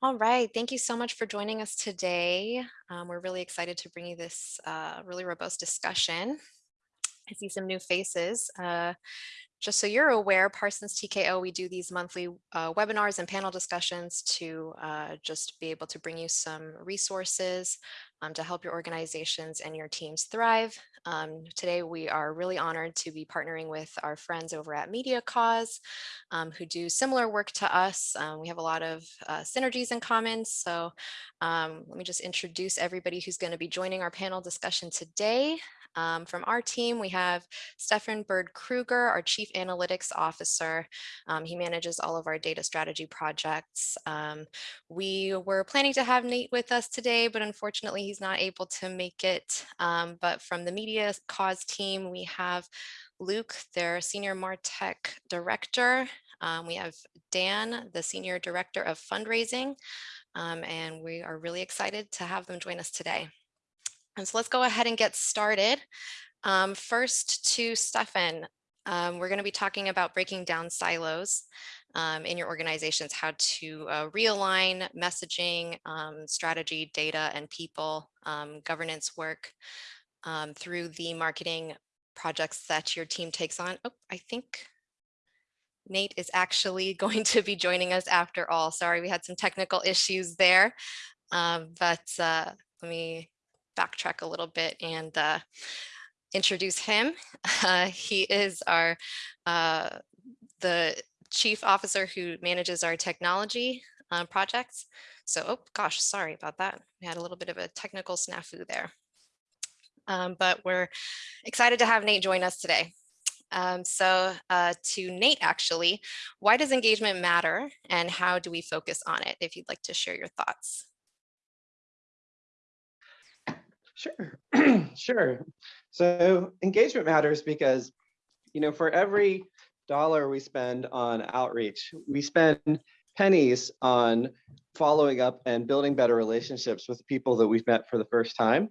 All right. Thank you so much for joining us today. Um, we're really excited to bring you this uh, really robust discussion. I see some new faces. Uh, just so you're aware, Parsons TKO, we do these monthly uh, webinars and panel discussions to uh, just be able to bring you some resources um, to help your organizations and your teams thrive. Um, today, we are really honored to be partnering with our friends over at Media Cause um, who do similar work to us. Um, we have a lot of uh, synergies in common. So um, let me just introduce everybody who's going to be joining our panel discussion today. Um, from our team, we have Stefan Bird Kruger, our Chief Analytics Officer. Um, he manages all of our data strategy projects. Um, we were planning to have Nate with us today, but unfortunately he's not able to make it. Um, but from the Media Cause team, we have Luke, their Senior MarTech Director. Um, we have Dan, the Senior Director of Fundraising, um, and we are really excited to have them join us today. And so let's go ahead and get started. Um, first to Stefan, um, we're going to be talking about breaking down silos um, in your organizations, how to uh, realign messaging, um, strategy, data, and people, um, governance work um, through the marketing projects that your team takes on. Oh, I think Nate is actually going to be joining us after all. Sorry, we had some technical issues there, but uh, let me backtrack a little bit and uh, introduce him. Uh, he is our uh, the chief officer who manages our technology uh, projects. So, oh gosh, sorry about that. We had a little bit of a technical snafu there. Um, but we're excited to have Nate join us today. Um, so uh, to Nate, actually, why does engagement matter and how do we focus on it? If you'd like to share your thoughts. Sure, sure. So engagement matters because, you know, for every dollar we spend on outreach, we spend pennies on following up and building better relationships with people that we've met for the first time.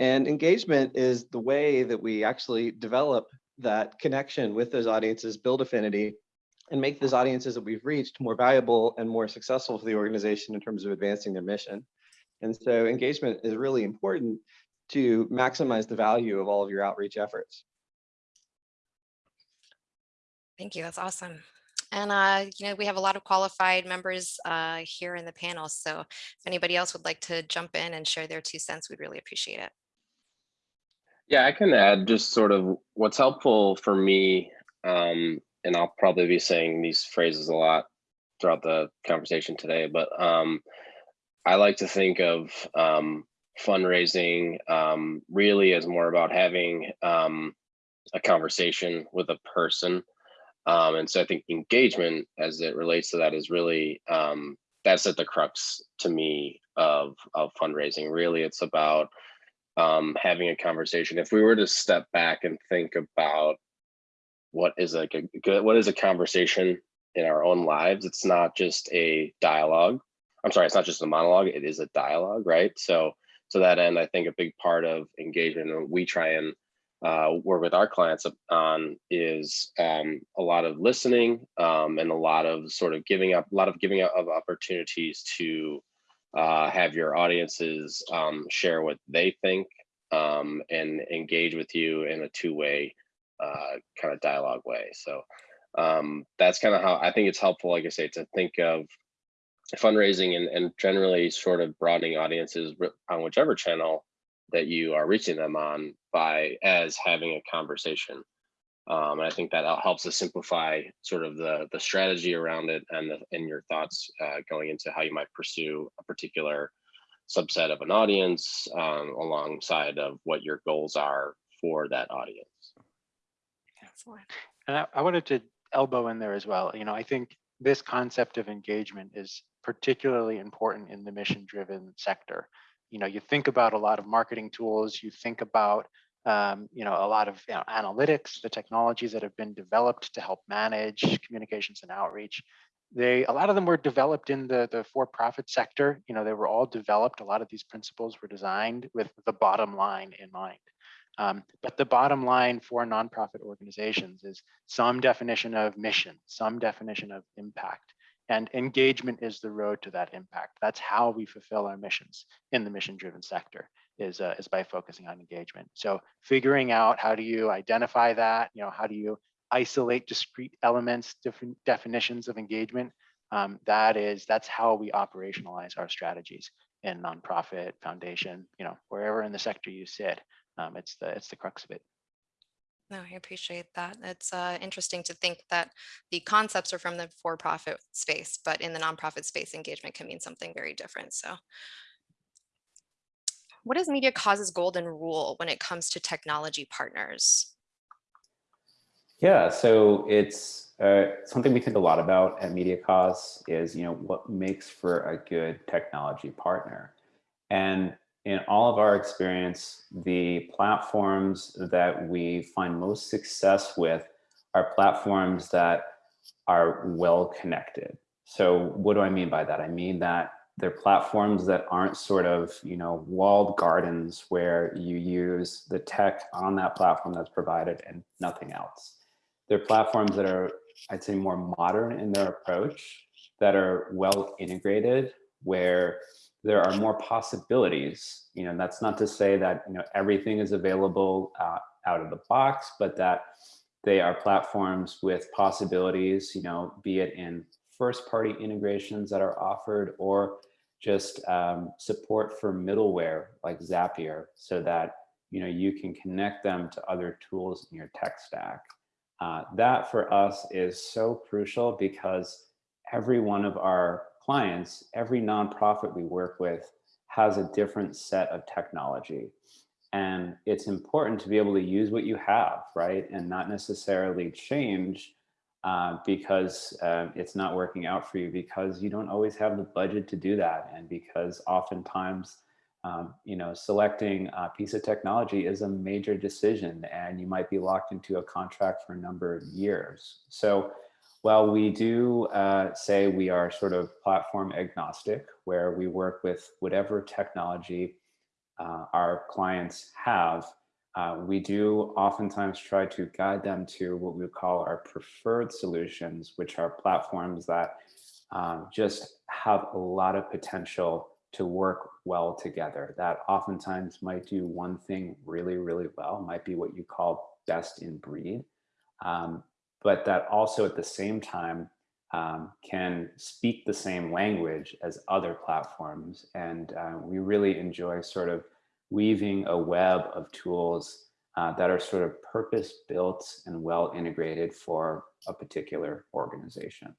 And engagement is the way that we actually develop that connection with those audiences, build affinity, and make those audiences that we've reached more valuable and more successful for the organization in terms of advancing their mission. And so engagement is really important to maximize the value of all of your outreach efforts. Thank you. That's awesome. And, uh, you know, we have a lot of qualified members uh, here in the panel. So if anybody else would like to jump in and share their two cents, we'd really appreciate it. Yeah, I can add just sort of what's helpful for me, um, and I'll probably be saying these phrases a lot throughout the conversation today, but um, I like to think of um, fundraising um, really as more about having um, a conversation with a person. Um, and so I think engagement as it relates to that is really, um, that's at the crux to me of, of fundraising. Really, it's about um, having a conversation. If we were to step back and think about what is like a good, what is a conversation in our own lives, it's not just a dialogue. I'm sorry, it's not just a monologue, it is a dialogue, right? So to that end, I think a big part of engagement and we try and uh, work with our clients on is um, a lot of listening um, and a lot of sort of giving up, a lot of giving up of opportunities to uh, have your audiences um, share what they think um, and engage with you in a two-way uh, kind of dialogue way. So um, that's kind of how I think it's helpful, like I say, to think of fundraising and, and generally sort of broadening audiences on whichever channel that you are reaching them on by as having a conversation. Um, and I think that helps to simplify sort of the the strategy around it and the, and your thoughts uh, going into how you might pursue a particular subset of an audience um, alongside of what your goals are for that audience. Excellent. And I, I wanted to elbow in there as well. You know, I think this concept of engagement is particularly important in the mission driven sector. You know, you think about a lot of marketing tools, you think about um, you know, a lot of you know, analytics, the technologies that have been developed to help manage communications and outreach. They, a lot of them were developed in the, the for-profit sector. You know, they were all developed. A lot of these principles were designed with the bottom line in mind. Um, but the bottom line for nonprofit organizations is some definition of mission, some definition of impact. And engagement is the road to that impact. That's how we fulfill our missions in the mission-driven sector is, uh, is by focusing on engagement. So figuring out how do you identify that, you know, how do you isolate discrete elements, different definitions of engagement. Um, that is, that's how we operationalize our strategies in nonprofit, foundation, you know, wherever in the sector you sit. Um, it's the it's the crux of it. No, I appreciate that. It's uh, interesting to think that the concepts are from the for-profit space, but in the nonprofit space, engagement can mean something very different. So what is Media Cause's golden rule when it comes to technology partners? Yeah, so it's uh, something we think a lot about at Media Cause is, you know, what makes for a good technology partner. And in all of our experience, the platforms that we find most success with are platforms that are well connected. So what do I mean by that? I mean that they're platforms that aren't sort of, you know, walled gardens where you use the tech on that platform that's provided and nothing else. They're platforms that are, I'd say, more modern in their approach, that are well integrated, where there are more possibilities. You know, that's not to say that you know everything is available uh, out of the box, but that they are platforms with possibilities. You know, be it in first-party integrations that are offered, or just um, support for middleware like Zapier, so that you know you can connect them to other tools in your tech stack. Uh, that for us is so crucial because every one of our clients, every nonprofit we work with has a different set of technology. And it's important to be able to use what you have, right? And not necessarily change uh, because uh, it's not working out for you because you don't always have the budget to do that. And because oftentimes, um, you know, selecting a piece of technology is a major decision and you might be locked into a contract for a number of years. So well, we do uh, say we are sort of platform agnostic, where we work with whatever technology uh, our clients have. Uh, we do oftentimes try to guide them to what we call our preferred solutions, which are platforms that um, just have a lot of potential to work well together. That oftentimes might do one thing really, really well, might be what you call best in breed. Um, but that also at the same time um, can speak the same language as other platforms. And uh, we really enjoy sort of weaving a web of tools uh, that are sort of purpose built and well integrated for a particular organization.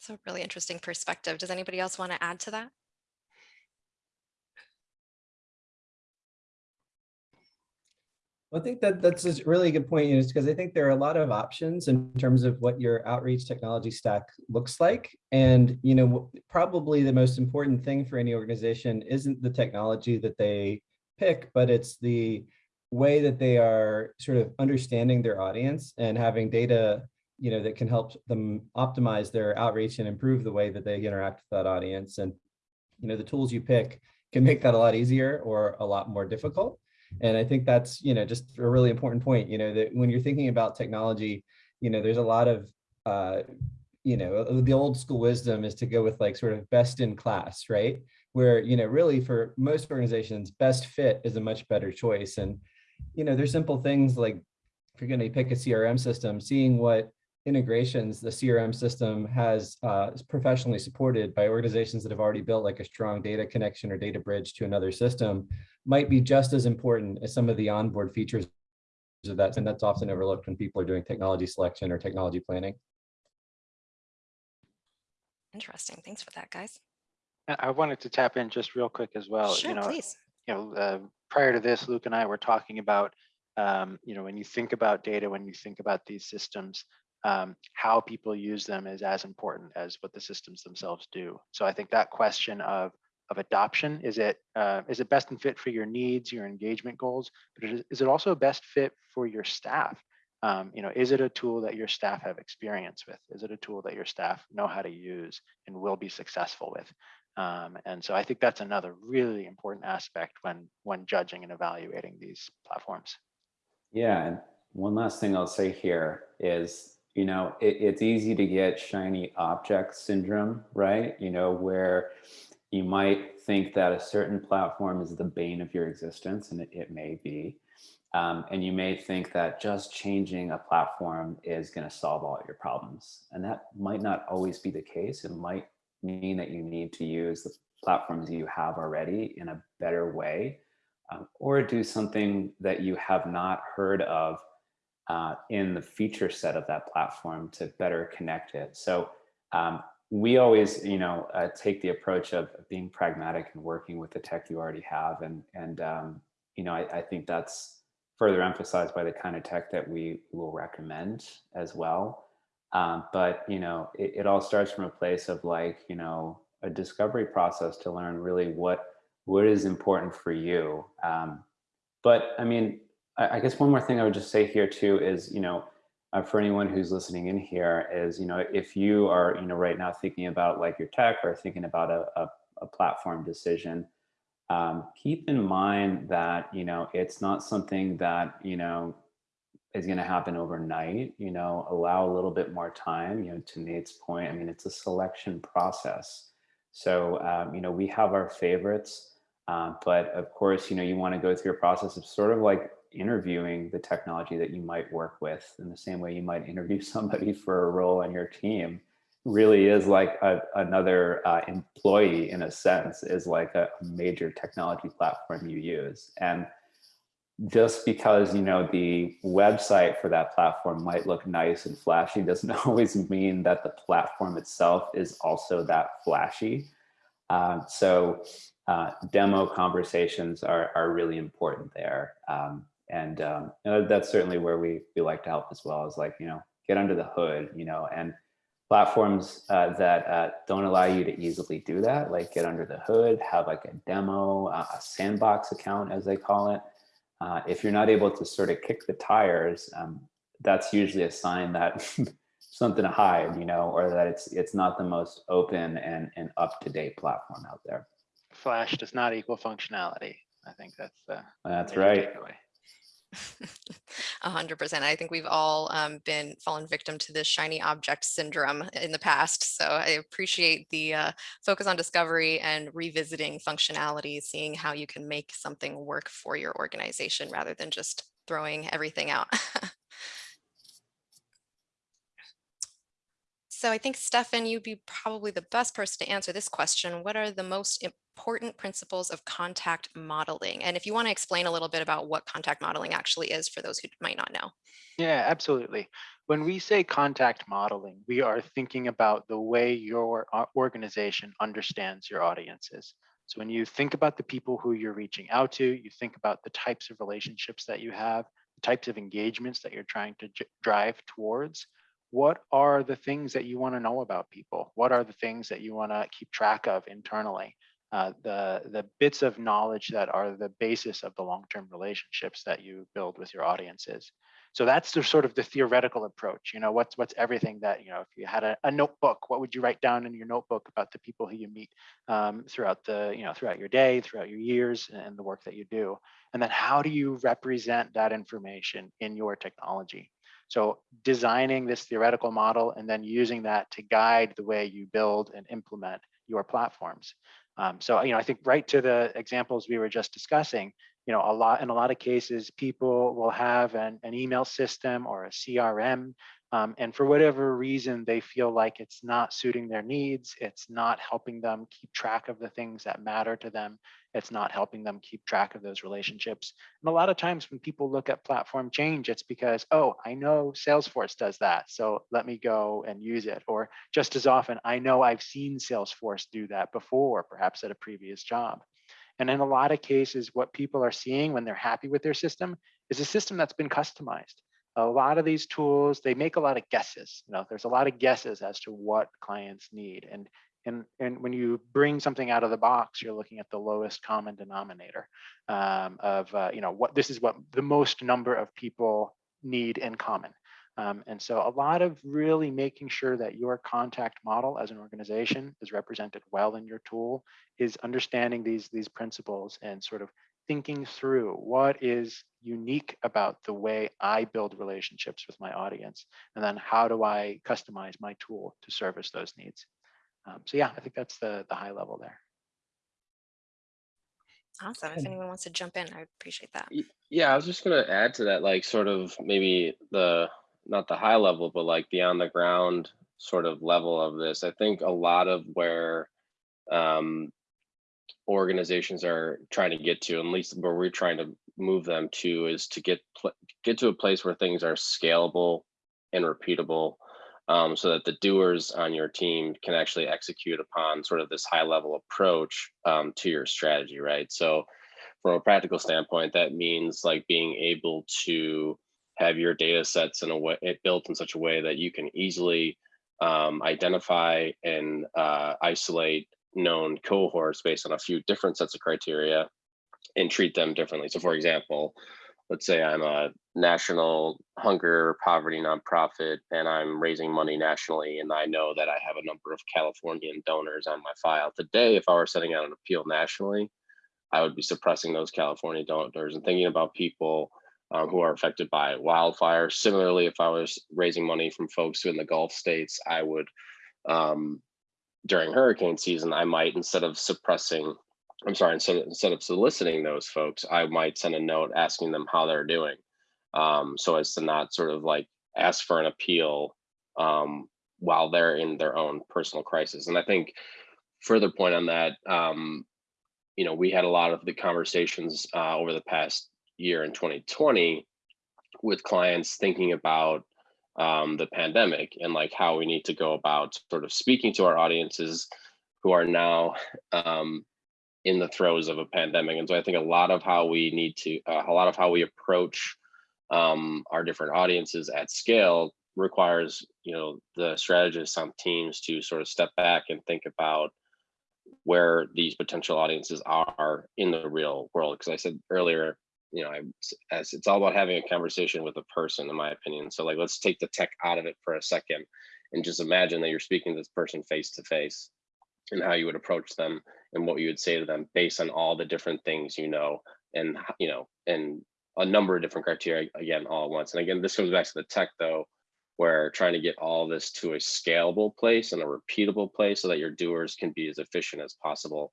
It's a really interesting perspective. Does anybody else want to add to that? I think that that's a really good point, is because I think there are a lot of options in terms of what your outreach technology stack looks like. And, you know, probably the most important thing for any organization isn't the technology that they pick, but it's the way that they are sort of understanding their audience and having data, you know, that can help them optimize their outreach and improve the way that they interact with that audience. And, you know, the tools you pick can make that a lot easier or a lot more difficult. And I think that's, you know, just a really important point, you know, that when you're thinking about technology, you know, there's a lot of, uh, you know, uh, the old school wisdom is to go with like sort of best in class, right? Where, you know, really for most organizations, best fit is a much better choice. And, you know, there's simple things like if you're going to pick a CRM system, seeing what integrations the CRM system has uh, professionally supported by organizations that have already built like a strong data connection or data bridge to another system might be just as important as some of the onboard features of that. And that's often overlooked when people are doing technology selection or technology planning. Interesting. Thanks for that, guys. I wanted to tap in just real quick as well. Sure, you know, please. you know, uh, prior to this, Luke and I were talking about, um, you know, when you think about data, when you think about these systems, um, how people use them is as important as what the systems themselves do. So I think that question of of adoption is it uh, is it best and fit for your needs, your engagement goals, but is, is it also best fit for your staff? Um, you know, is it a tool that your staff have experience with? Is it a tool that your staff know how to use and will be successful with? Um, and so I think that's another really important aspect when when judging and evaluating these platforms. Yeah, and one last thing I'll say here is you know, it, it's easy to get shiny object syndrome, right? You know, where you might think that a certain platform is the bane of your existence, and it, it may be. Um, and you may think that just changing a platform is going to solve all your problems. And that might not always be the case. It might mean that you need to use the platforms you have already in a better way, um, or do something that you have not heard of uh, in the feature set of that platform to better connect it. So um, we always, you know, uh, take the approach of being pragmatic and working with the tech you already have. And, and um, you know, I, I think that's further emphasized by the kind of tech that we will recommend as well. Um, but, you know, it, it all starts from a place of like, you know, a discovery process to learn really what what is important for you. Um, but I mean, I, I, guess one more thing I would just say here too is, you know, uh, for anyone who's listening in here is, you know, if you are, you know, right now thinking about like your tech or thinking about a, a, a platform decision, um, keep in mind that, you know, it's not something that, you know, is going to happen overnight, you know, allow a little bit more time, you know, to Nate's point, I mean, it's a selection process. So, um, you know, we have our favorites, uh, but of course, you know, you want to go through a process of sort of like interviewing the technology that you might work with in the same way you might interview somebody for a role on your team really is like a, another uh, employee in a sense is like a major technology platform you use. And just because you know the website for that platform might look nice and flashy doesn't always mean that the platform itself is also that flashy. Um, so uh, demo conversations are, are really important there. Um, and um, that's certainly where we, we like to help as well is like you know get under the hood you know and platforms uh, that uh, don't allow you to easily do that like get under the hood have like a demo uh, a sandbox account as they call it. Uh, if you're not able to sort of kick the tires um, that's usually a sign that something to hide you know or that it's it's not the most open and and up-to-date platform out there. Flash does not equal functionality. I think that's the that's right. takeaway. A hundred percent. I think we've all um, been fallen victim to this shiny object syndrome in the past. So I appreciate the uh, focus on discovery and revisiting functionality, seeing how you can make something work for your organization rather than just throwing everything out. So I think Stefan, you'd be probably the best person to answer this question. What are the most important principles of contact modeling? And if you want to explain a little bit about what contact modeling actually is for those who might not know. Yeah, absolutely. When we say contact modeling, we are thinking about the way your organization understands your audiences. So when you think about the people who you're reaching out to, you think about the types of relationships that you have, the types of engagements that you're trying to drive towards what are the things that you want to know about people? What are the things that you want to keep track of internally? Uh, the, the bits of knowledge that are the basis of the long-term relationships that you build with your audiences. So that's the sort of the theoretical approach. You know, what's what's everything that you know. If you had a, a notebook, what would you write down in your notebook about the people who you meet um, throughout the you know throughout your day, throughout your years, and the work that you do? And then how do you represent that information in your technology? So designing this theoretical model and then using that to guide the way you build and implement your platforms. Um, so, you know, I think right to the examples we were just discussing, you know, a lot in a lot of cases, people will have an, an email system or a CRM um, and for whatever reason, they feel like it's not suiting their needs. It's not helping them keep track of the things that matter to them. It's not helping them keep track of those relationships. And a lot of times when people look at platform change, it's because, oh, I know Salesforce does that. So let me go and use it. Or just as often, I know I've seen Salesforce do that before, perhaps at a previous job. And in a lot of cases, what people are seeing when they're happy with their system is a system that's been customized a lot of these tools, they make a lot of guesses. You know, there's a lot of guesses as to what clients need. And, and, and when you bring something out of the box, you're looking at the lowest common denominator um, of, uh, you know, what this is what the most number of people need in common. Um, and so a lot of really making sure that your contact model as an organization is represented well in your tool is understanding these, these principles and sort of thinking through what is unique about the way I build relationships with my audience, and then how do I customize my tool to service those needs. Um, so yeah, I think that's the the high level there. Awesome. If anyone wants to jump in, I would appreciate that. Yeah, I was just gonna add to that, like sort of maybe the, not the high level, but like the on the ground sort of level of this. I think a lot of where um organizations are trying to get to, at least where we're trying to move them to, is to get get to a place where things are scalable and repeatable, um, so that the doers on your team can actually execute upon sort of this high level approach um, to your strategy, right? So from a practical standpoint, that means like being able to have your data sets in a way it built in such a way that you can easily um, identify and uh, isolate known cohorts based on a few different sets of criteria and treat them differently. So for example, let's say I'm a national hunger poverty nonprofit and I'm raising money nationally and I know that I have a number of Californian donors on my file. Today, if I were setting out an appeal nationally, I would be suppressing those California donors and thinking about people um, who are affected by wildfires. Similarly, if I was raising money from folks who in the Gulf states, I would, um, during hurricane season, I might, instead of suppressing, I'm sorry, instead, instead of soliciting those folks, I might send a note asking them how they're doing. Um, so as to not sort of like ask for an appeal um, while they're in their own personal crisis. And I think further point on that, um, you know, we had a lot of the conversations uh, over the past year in 2020 with clients thinking about um, the pandemic and like how we need to go about sort of speaking to our audiences who are now um, in the throes of a pandemic. And so I think a lot of how we need to, uh, a lot of how we approach um, our different audiences at scale requires, you know, the strategists on teams to sort of step back and think about where these potential audiences are in the real world. Because I said earlier, you know, I, as it's all about having a conversation with a person, in my opinion. So like, let's take the tech out of it for a second and just imagine that you're speaking to this person face to face and how you would approach them and what you would say to them based on all the different things you know and you know and a number of different criteria again all at once and again this comes back to the tech though where trying to get all this to a scalable place and a repeatable place so that your doers can be as efficient as possible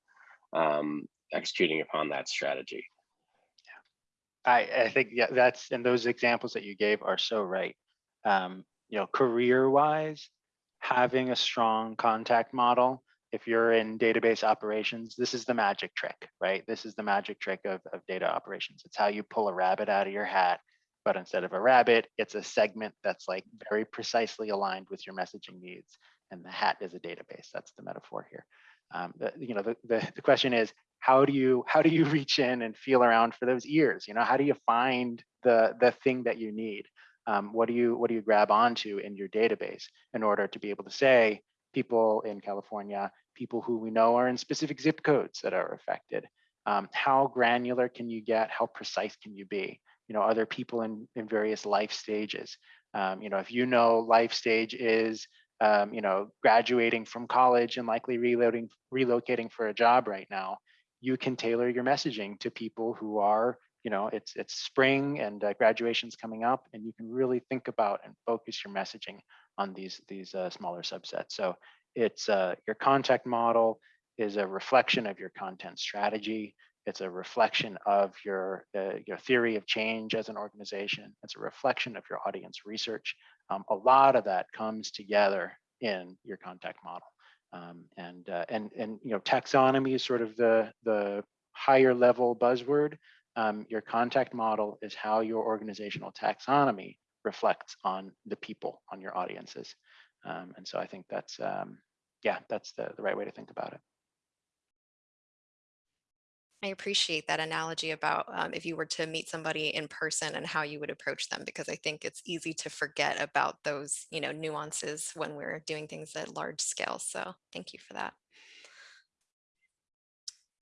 um, executing upon that strategy I, I think yeah, that's and those examples that you gave are so right. Um, you know, career wise, having a strong contact model. If you're in database operations, this is the magic trick, right? This is the magic trick of, of data operations. It's how you pull a rabbit out of your hat, but instead of a rabbit, it's a segment that's like very precisely aligned with your messaging needs. And the hat is a database. That's the metaphor here. Um, the, you know, the, the, the question is, how do you how do you reach in and feel around for those ears? You know how do you find the the thing that you need? Um, what do you what do you grab onto in your database in order to be able to say people in california people who we know are in specific zip codes that are affected um, how granular can you get? How precise can you be? You know are there people in in various life stages. Um, you know if you know life stage is um, you know graduating from college and likely reloading relocating for a job right now you can tailor your messaging to people who are, you know, it's it's spring and uh, graduation's coming up, and you can really think about and focus your messaging on these these uh, smaller subsets. So it's uh, your contact model is a reflection of your content strategy. It's a reflection of your uh, your theory of change as an organization. It's a reflection of your audience research. Um, a lot of that comes together in your contact model. Um, and uh, and and you know taxonomy is sort of the the higher level buzzword. Um, your contact model is how your organizational taxonomy reflects on the people, on your audiences. Um, and so I think that's um, yeah, that's the, the right way to think about it. I appreciate that analogy about um, if you were to meet somebody in person and how you would approach them, because I think it's easy to forget about those, you know, nuances when we're doing things at large scale. So thank you for that.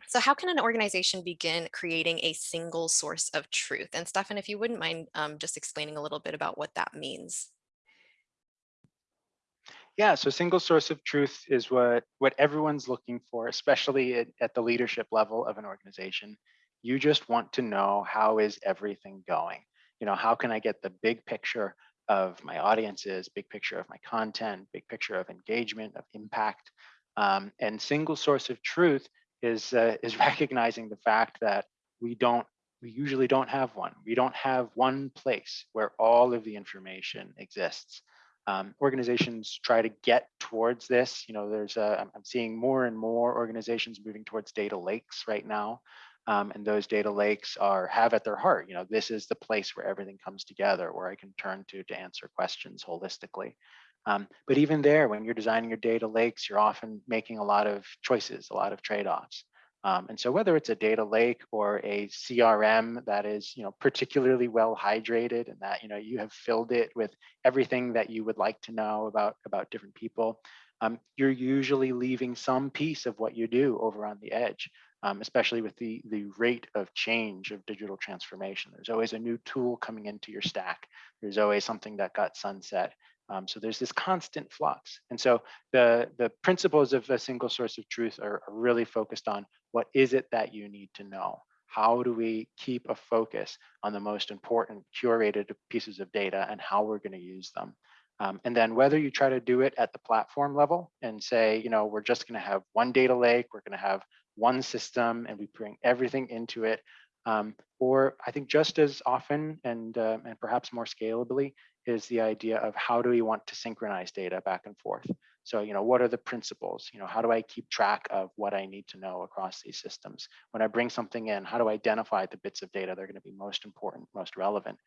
So how can an organization begin creating a single source of truth? And Stefan, if you wouldn't mind um, just explaining a little bit about what that means. Yeah, so single source of truth is what what everyone's looking for, especially at, at the leadership level of an organization. You just want to know how is everything going? You know, how can I get the big picture of my audiences, big picture of my content, big picture of engagement, of impact. Um, and single source of truth is uh, is recognizing the fact that we don't we usually don't have one. We don't have one place where all of the information exists. Um, organizations try to get towards this. You know, there's a, I'm seeing more and more organizations moving towards data lakes right now. Um, and those data lakes are have at their heart, you know, this is the place where everything comes together, where I can turn to to answer questions holistically. Um, but even there, when you're designing your data lakes, you're often making a lot of choices, a lot of trade-offs. Um, and so whether it's a data lake or a CRM that is, you know, particularly well hydrated and that, you know, you have filled it with everything that you would like to know about, about different people, um, you're usually leaving some piece of what you do over on the edge um, especially with the, the rate of change of digital transformation. There's always a new tool coming into your stack. There's always something that got sunset. Um, so there's this constant flux. And so the, the principles of a single source of truth are, are really focused on what is it that you need to know? How do we keep a focus on the most important curated pieces of data and how we're going to use them? Um, and then whether you try to do it at the platform level and say, you know, we're just going to have one data lake, we're going to have one system and we bring everything into it. Um, or I think just as often and, uh, and perhaps more scalably is the idea of how do we want to synchronize data back and forth. So, you know, what are the principles? You know, how do I keep track of what I need to know across these systems? When I bring something in, how do I identify the bits of data that are going to be most important, most relevant?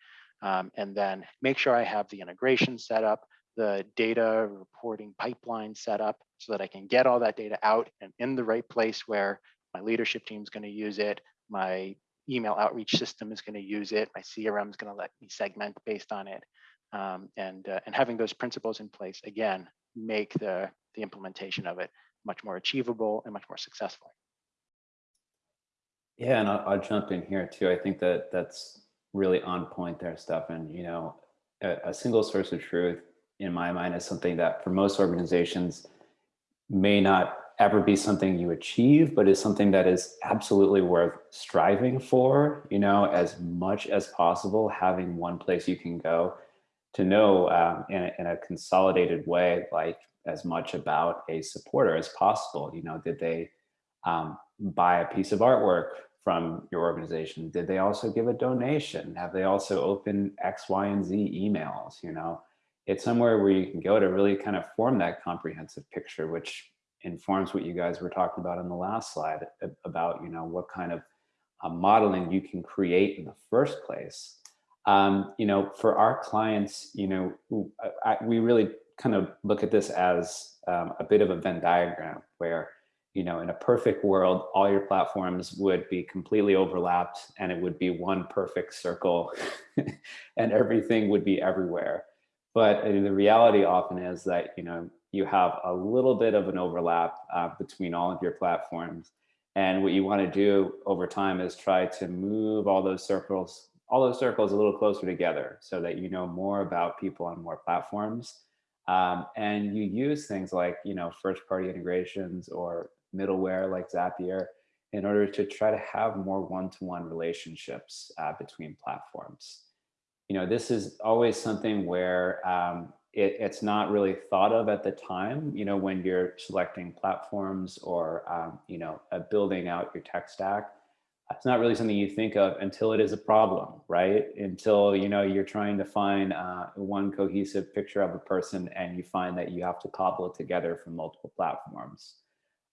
Um, and then make sure I have the integration set up, the data reporting pipeline set up so that I can get all that data out and in the right place where my leadership team is going to use it, my email outreach system is going to use it, my CRM is going to let me segment based on it. Um, and, uh, and having those principles in place, again, make the, the implementation of it much more achievable and much more successful. Yeah, and I'll, I'll jump in here too. I think that that's really on point there, Stefan. You know, a, a single source of truth in my mind is something that for most organizations may not ever be something you achieve, but is something that is absolutely worth striving for, you know, as much as possible, having one place you can go to know um, in, a, in a consolidated way, like as much about a supporter as possible. You know, did they um, buy a piece of artwork from your organization? Did they also give a donation? Have they also opened X, Y, and Z emails, you know? it's somewhere where you can go to really kind of form that comprehensive picture, which informs what you guys were talking about in the last slide about, you know, what kind of uh, modeling you can create in the first place. Um, you know, for our clients, you know, I, we really kind of look at this as um, a bit of a Venn diagram where, you know, in a perfect world, all your platforms would be completely overlapped and it would be one perfect circle and everything would be everywhere. But the reality often is that, you know, you have a little bit of an overlap uh, between all of your platforms. And what you want to do over time is try to move all those circles, all those circles a little closer together so that you know more about people on more platforms. Um, and you use things like, you know, first party integrations or middleware like Zapier in order to try to have more one-to-one -one relationships uh, between platforms you know, this is always something where um, it, it's not really thought of at the time, you know, when you're selecting platforms or, um, you know, uh, building out your tech stack. It's not really something you think of until it is a problem, right? Until, you know, you're trying to find uh, one cohesive picture of a person and you find that you have to cobble it together from multiple platforms.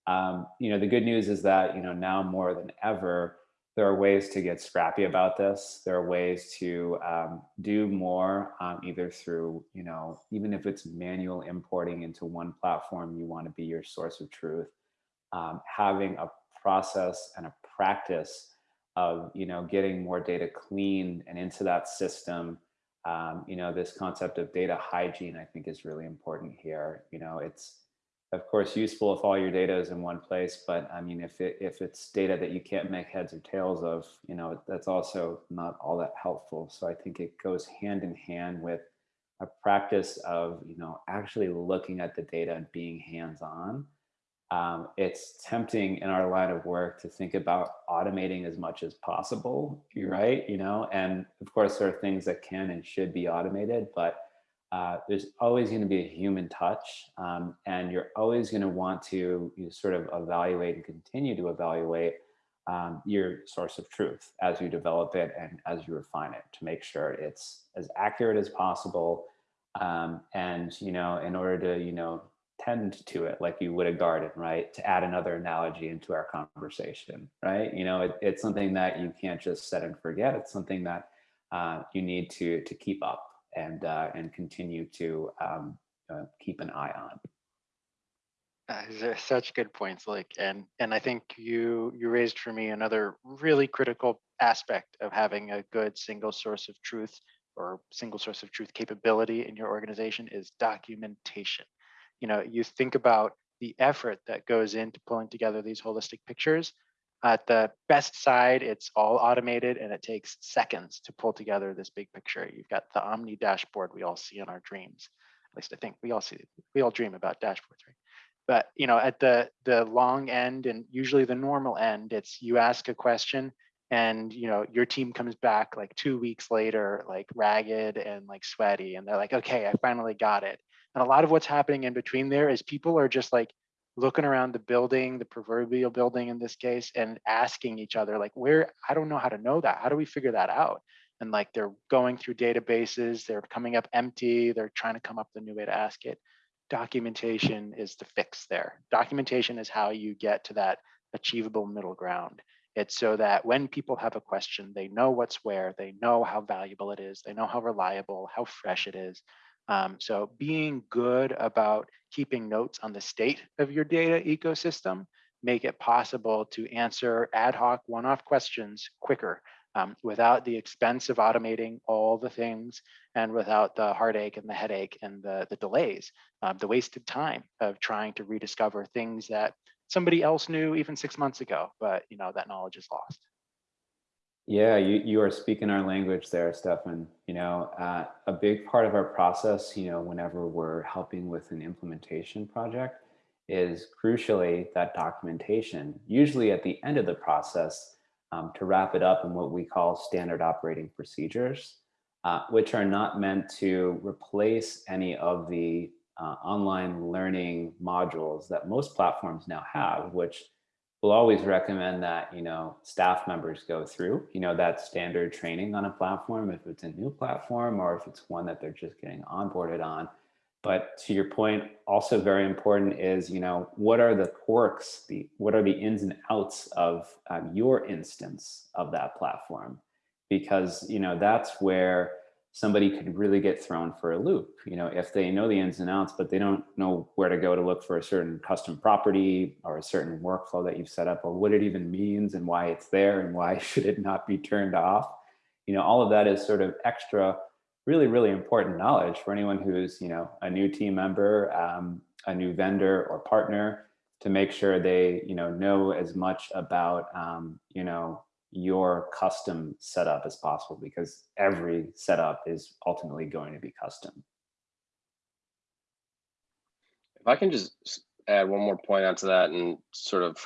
Um, you know, the good news is that, you know, now more than ever, there are ways to get scrappy about this. There are ways to um, do more, um, either through, you know, even if it's manual importing into one platform, you want to be your source of truth. Um, having a process and a practice of, you know, getting more data clean and into that system. Um, you know, this concept of data hygiene, I think is really important here. You know, it's, of course useful if all your data is in one place but i mean if it if it's data that you can't make heads or tails of you know that's also not all that helpful so i think it goes hand in hand with a practice of you know actually looking at the data and being hands-on um, it's tempting in our line of work to think about automating as much as possible. Right, you know, and of course there are things that can and should be automated, but uh, there's always going to be a human touch, um, and you're always going to want to you know, sort of evaluate and continue to evaluate um, your source of truth as you develop it and as you refine it to make sure it's as accurate as possible. Um, and, you know, in order to, you know, tend to it like you would a garden, right? To add another analogy into our conversation, right? You know, it, it's something that you can't just set and forget. It's something that uh, you need to to keep up and uh, and continue to um, uh, keep an eye on. Uh, such good points, like, and and I think you you raised for me another really critical aspect of having a good single source of truth or single source of truth capability in your organization is documentation. You know, you think about the effort that goes into pulling together these holistic pictures. At the best side, it's all automated and it takes seconds to pull together this big picture. You've got the Omni dashboard we all see in our dreams. At least I think we all see, we all dream about dashboards, right? but you know at the the long end and usually the normal end it's you ask a question and you know your team comes back like two weeks later like ragged and like sweaty and they're like okay i finally got it and a lot of what's happening in between there is people are just like looking around the building the proverbial building in this case and asking each other like where i don't know how to know that how do we figure that out and like they're going through databases they're coming up empty they're trying to come up with a new way to ask it documentation is the fix there. Documentation is how you get to that achievable middle ground. It's so that when people have a question, they know what's where, they know how valuable it is, they know how reliable, how fresh it is. Um, so being good about keeping notes on the state of your data ecosystem make it possible to answer ad hoc one-off questions quicker um, without the expense of automating all the things and without the heartache and the headache and the, the delays, um, the wasted time of trying to rediscover things that somebody else knew even six months ago, but you know that knowledge is lost. Yeah, you, you are speaking our language there, Stefan. You know, uh, a big part of our process, you know, whenever we're helping with an implementation project is crucially that documentation. Usually at the end of the process, um, to wrap it up in what we call standard operating procedures, uh, which are not meant to replace any of the uh, online learning modules that most platforms now have, which we'll always recommend that, you know, staff members go through, you know, that standard training on a platform, if it's a new platform or if it's one that they're just getting onboarded on. But to your point, also very important is, you know, what are the quirks, the what are the ins and outs of um, your instance of that platform? Because, you know, that's where somebody could really get thrown for a loop. You know, if they know the ins and outs, but they don't know where to go to look for a certain custom property or a certain workflow that you've set up or what it even means and why it's there and why should it not be turned off. You know, all of that is sort of extra really, really important knowledge for anyone who's, you know, a new team member, um, a new vendor or partner to make sure they, you know, know as much about, um, you know, your custom setup as possible because every setup is ultimately going to be custom. If I can just add one more point onto that and sort of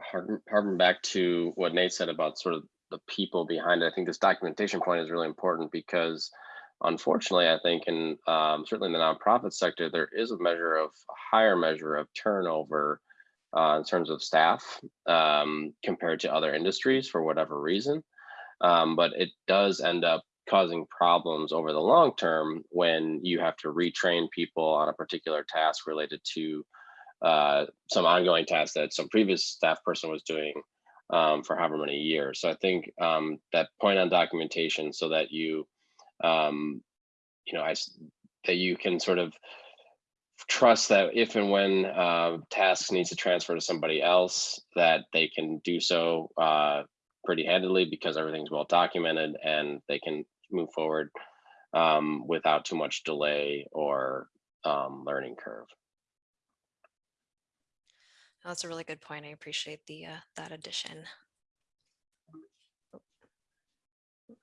harken, back to what Nate said about sort of the people behind it. I think this documentation point is really important because unfortunately, I think in um, certainly in the nonprofit sector, there is a measure of a higher measure of turnover uh, in terms of staff um, compared to other industries for whatever reason. Um, but it does end up causing problems over the long term when you have to retrain people on a particular task related to uh, some ongoing task that some previous staff person was doing um, for however many years. So I think um, that point on documentation so that you um, you know, I, that you can sort of trust that if and when uh, tasks needs to transfer to somebody else, that they can do so uh, pretty handily because everything's well documented and they can move forward um, without too much delay or um, learning curve. That's a really good point. I appreciate the uh, that addition.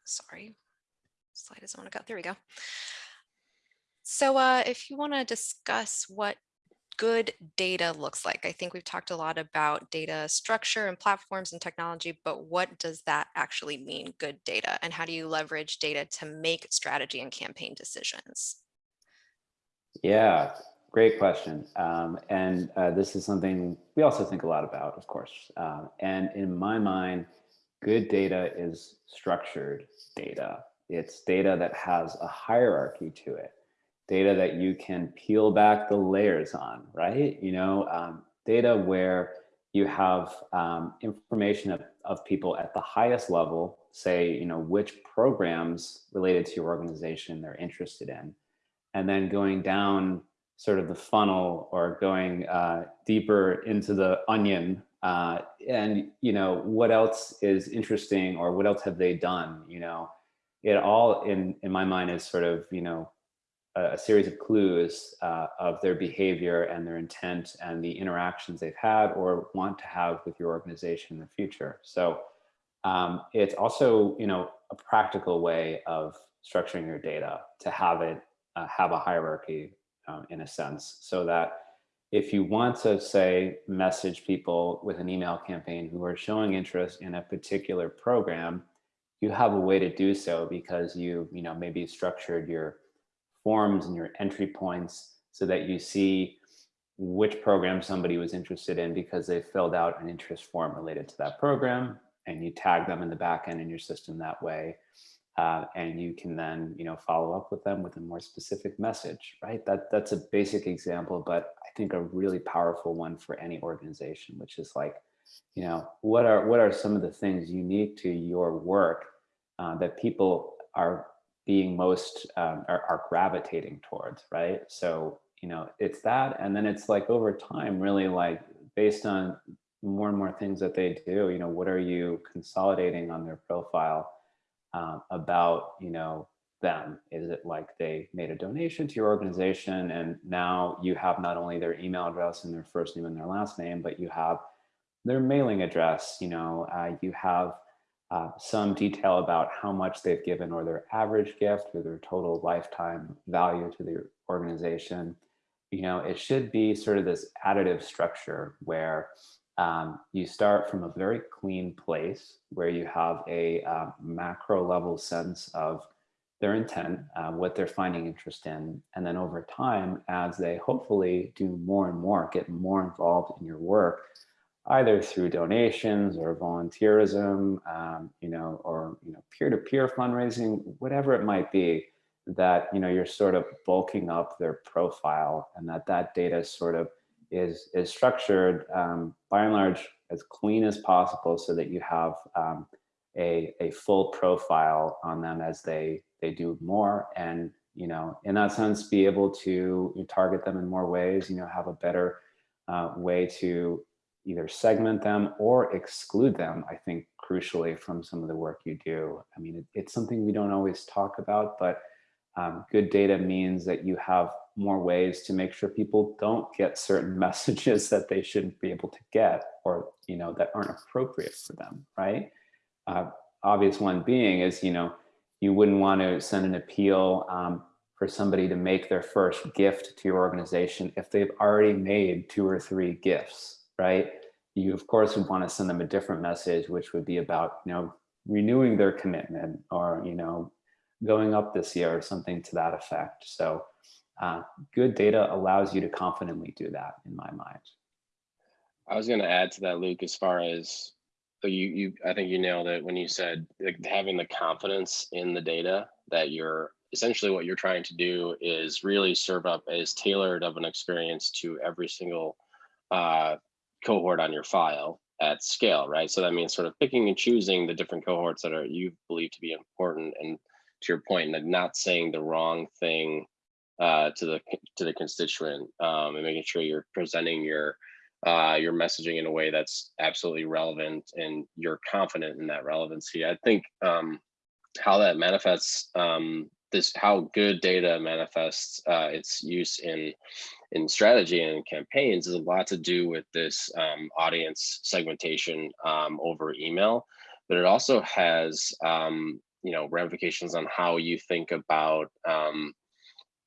Sorry slide doesn't want to go. There we go. So uh, if you want to discuss what good data looks like. I think we've talked a lot about data structure and platforms and technology, but what does that actually mean, good data? And how do you leverage data to make strategy and campaign decisions? Yeah, great question. Um, and uh, this is something we also think a lot about, of course. Uh, and in my mind, good data is structured data. It's data that has a hierarchy to it data that you can peel back the layers on, right? You know, um, data where you have um, information of, of people at the highest level, say, you know, which programs related to your organization they're interested in, and then going down sort of the funnel or going uh, deeper into the onion uh, and, you know, what else is interesting or what else have they done, you know, it all in, in my mind is sort of, you know, a, series of clues uh, of their behavior and their intent and the interactions they've had or want to have with your organization in the future. So um, it's also, you know, a practical way of structuring your data to have it uh, have a hierarchy um, in a sense so that if you want to say message people with an email campaign who are showing interest in a particular program, you have a way to do so because you, you know, maybe structured your forms and your entry points so that you see which program somebody was interested in because they filled out an interest form related to that program and you tag them in the back end in your system that way. Uh, and you can then, you know, follow up with them with a more specific message, right? That that's a basic example, but I think a really powerful one for any organization, which is like, you know, what are what are some of the things unique to your work uh, that people are being most um, are, are gravitating towards, right? So, you know, it's that, and then it's like over time, really like based on more and more things that they do, you know, what are you consolidating on their profile um, about, you know, them? Is it like they made a donation to your organization and now you have not only their email address and their first name and their last name, but you have their mailing address, you know, uh, you have uh, some detail about how much they've given or their average gift or their total lifetime value to the organization. You know, it should be sort of this additive structure where um, you start from a very clean place where you have a uh, macro level sense of their intent, uh, what they're finding interest in. And then over time, as they hopefully do more and more, get more involved in your work, either through donations or volunteerism, um, you know, or you know, peer-to-peer -peer fundraising, whatever it might be, that you know you're sort of bulking up their profile, and that that data sort of is is structured um, by and large as clean as possible, so that you have um, a a full profile on them as they they do more, and you know, in that sense, be able to target them in more ways. You know, have a better uh, way to either segment them or exclude them, I think crucially from some of the work you do. I mean, it, it's something we don't always talk about, but um, good data means that you have more ways to make sure people don't get certain messages that they shouldn't be able to get or, you know, that aren't appropriate for them, right? Uh, obvious one being is, you know, you wouldn't want to send an appeal um, for somebody to make their first gift to your organization if they've already made two or three gifts, right? You of course would want to send them a different message, which would be about, you know, renewing their commitment or, you know, going up this year or something to that effect. So uh, good data allows you to confidently do that in my mind. I was going to add to that, Luke, as far as you, you, I think you nailed it when you said like, having the confidence in the data that you're essentially what you're trying to do is really serve up as tailored of an experience to every single uh, cohort on your file at scale, right? So that means sort of picking and choosing the different cohorts that are you believe to be important, and to your point, and not saying the wrong thing uh, to the to the constituent, um, and making sure you're presenting your uh, your messaging in a way that's absolutely relevant, and you're confident in that relevancy. I think um, how that manifests um, this how good data manifests uh, its use in in strategy and campaigns is a lot to do with this um, audience segmentation um, over email, but it also has um, you know ramifications on how you think about um,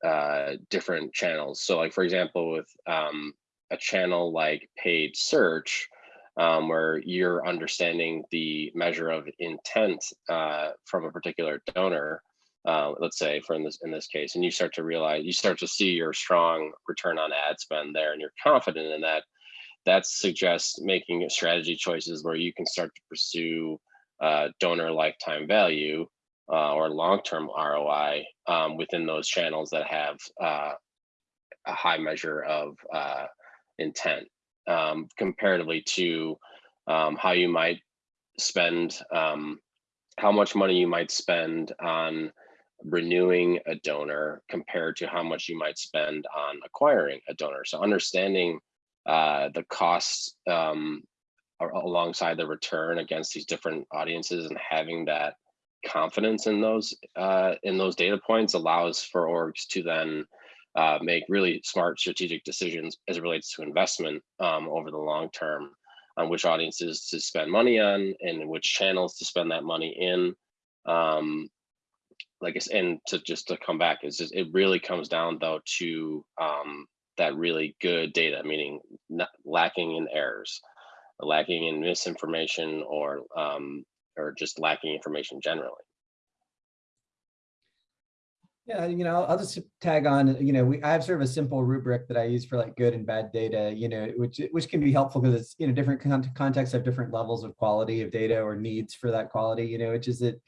uh, different channels. So like for example, with um, a channel like paid search, um, where you're understanding the measure of intent uh, from a particular donor, uh, let's say for in this in this case, and you start to realize you start to see your strong return on ad spend there, and you're confident in that. That suggests making strategy choices where you can start to pursue uh, donor lifetime value uh, or long-term ROI um, within those channels that have uh, a high measure of uh, intent um, comparatively to um, how you might spend, um, how much money you might spend on renewing a donor compared to how much you might spend on acquiring a donor. So understanding uh, the costs um, alongside the return against these different audiences and having that confidence in those uh, in those data points allows for orgs to then uh, make really smart strategic decisions as it relates to investment um, over the long term on which audiences to spend money on and which channels to spend that money in. Um, like and to just to come back, is it really comes down though to um, that really good data, meaning not lacking in errors, lacking in misinformation or um, or just lacking information generally. Yeah, you know, I'll just tag on, you know, we, I have sort of a simple rubric that I use for like good and bad data, you know, which, which can be helpful because it's, you know, different con contexts have different levels of quality of data or needs for that quality, you know, which is it,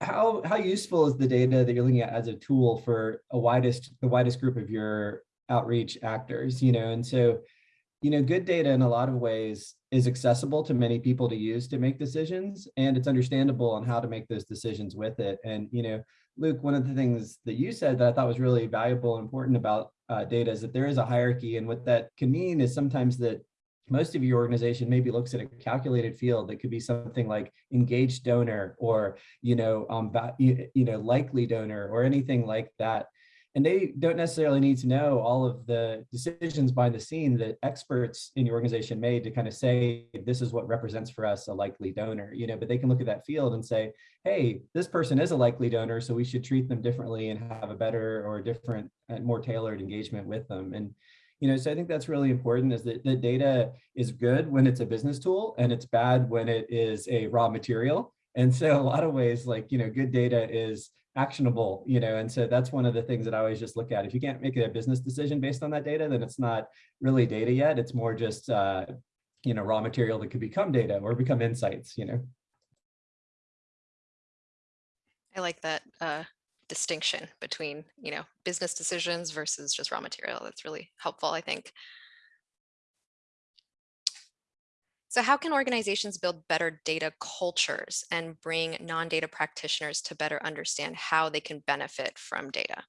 how, how useful is the data that you're looking at as a tool for a widest, the widest group of your outreach actors, you know, and so, you know, good data in a lot of ways is accessible to many people to use to make decisions, and it's understandable on how to make those decisions with it. And, you know, Luke, one of the things that you said that I thought was really valuable and important about uh, data is that there is a hierarchy. And what that can mean is sometimes that most of your organization maybe looks at a calculated field that could be something like engaged donor or, you know, um, you, know, likely donor or anything like that. And they don't necessarily need to know all of the decisions behind the scene that experts in your organization made to kind of say this is what represents for us a likely donor you know but they can look at that field and say hey this person is a likely donor so we should treat them differently and have a better or different and more tailored engagement with them. And you know so i think that's really important is that the data is good when it's a business tool and it's bad when it is a raw material and so a lot of ways like you know good data is actionable, you know, and so that's one of the things that I always just look at. If you can't make a business decision based on that data, then it's not really data yet. It's more just, uh, you know, raw material that could become data or become insights, you know. I like that uh, distinction between, you know, business decisions versus just raw material. That's really helpful, I think. So how can organizations build better data cultures and bring non-data practitioners to better understand how they can benefit from data?